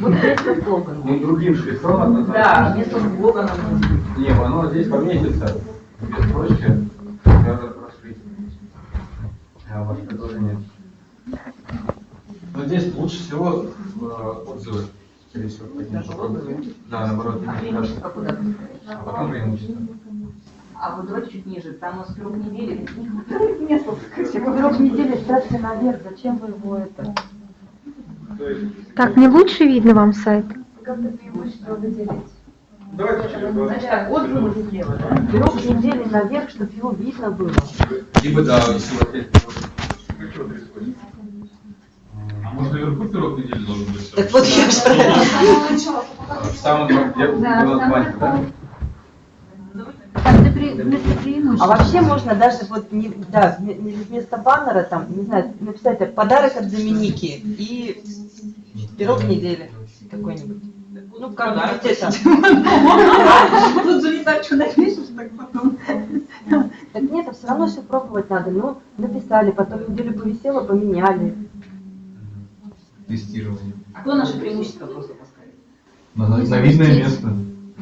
Вот вместо слогана. Ну, другим шрифтом. Да, вместо слогана. Не, оно здесь поместится. Без строчки. Надо расширить. А вас предложение. Но здесь лучше всего э, отзывы. Скорее всего, отзывы? Да, наоборот. А преимущество куда? А потом преимущество. А вот давайте чуть ниже, там у нас срок недели. Место, Срок недели ставьте наверх, зачем вы его это? Так, не лучше видно вам сайт? Как-то преимущество выделить. Давайте через два. Значит так, отзывы слева, да? Срок недели наверх, чтобы его видно было. Либо да, если вот. А может наверху пирог недели должен быть? Так вот я же- В самом где было банька, да? Вместо преимущества. А вообще можно даже вот не, да, не вместо баннера там, не знаю, написать подарок от Доминики и пирог недели какой-нибудь. Ну, как вот это. Тут же не так, что напишешь, так потом. Так нет, а все равно все пробовать надо. Ну, написали, потом неделю повисело, поменяли. Тестирование. А кто наше преимущество просто поставит? На, на видное место.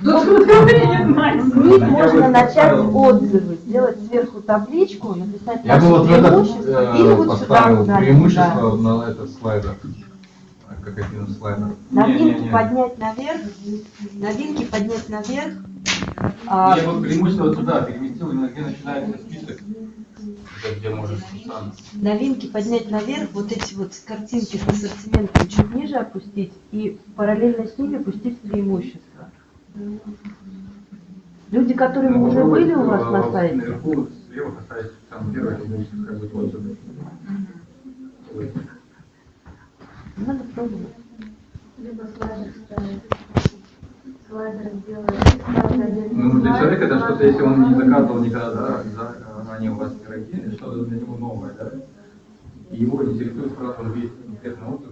Не. С них можно начать отзывы, сделать сверху табличку, написать Я бы вот преимущества, и э, вот сюда ударить, преимущество на этот слайдер. А, Как один из слайдеров. да. Новинки Не-не-не. поднять наверх, новинки поднять наверх. А, Я вот преимущество вот сюда переместил, именно где начинается список. Где можешь сам. новинки поднять наверх, вот эти вот картинки с ассортиментом чуть ниже опустить и параллельно с ними пустить преимущества. Люди, которые Ну, уже попробуй, были у вас э, на сайте, Наверху слева поставить самый первый, как бы отзывы. Надо пробовать. Либо слайдер ставить. Слайдер сделать. Ну, для человека это что-то, если он не заказывал никогда, да, за, ранее у вас пироги, что-то для него новое, да? И его интересует сразу, видит конкретный отзыв,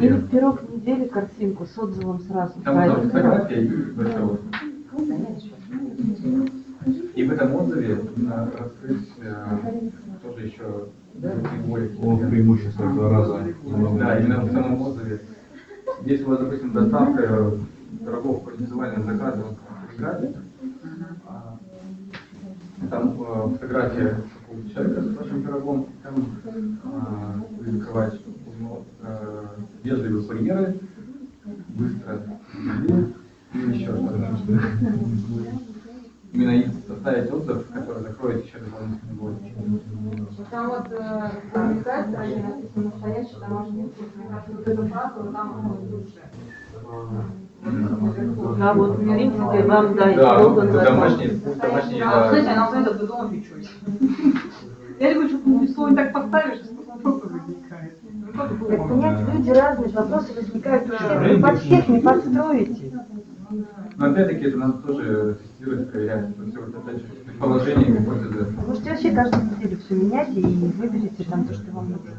Или в пирог недели картинку с отзывом сразу Там ставить. фотография и большой отзыв. И в этом отзыве раскрыть э, тоже еще другие О, преимущество два раза. Да, именно в самом отзыве. Если у вас, допустим, доставка пирогов по индивидуальным заказам в Телеграме, а, там э, фотография какого-то человека с вашим пирогом, там а, вы закрываете ну, э, вежливые курьеры, быстро и еще что-то. Именно и составить отзыв, который закроет еще дополнительный год. Там вот э, ранее написано настоящий домашний вкус. Мне кажется, вот эту фразу там будет лучше. А вот в принципе вам да, и Да, слоган это домашний, домашний, А, да. она знает, дома печусь. Я говорю, что слово так поставишь, что вопросы возникает. Ну, как бы, Так понять, люди разные, вопросы возникают у всех, вы под всех не подстроите. Но опять-таки это надо тоже тестировать, проверять. Это все вот же предположение, гипотезы. Можете вообще каждую неделю все менять и выберите там то, что вам нужно.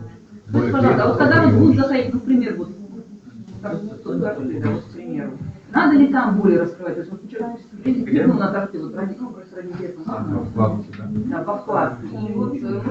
Скажите, пожалуйста, а вот когда вот будут заходить, ну, например, вот, как вот торты, да, вот, к примеру, надо ли там более раскрывать? То есть, вот человек, кликнул на торты, вот ради, ну, просто ради интереса, А, вкладки, да. Да, по вкладке. И вот э,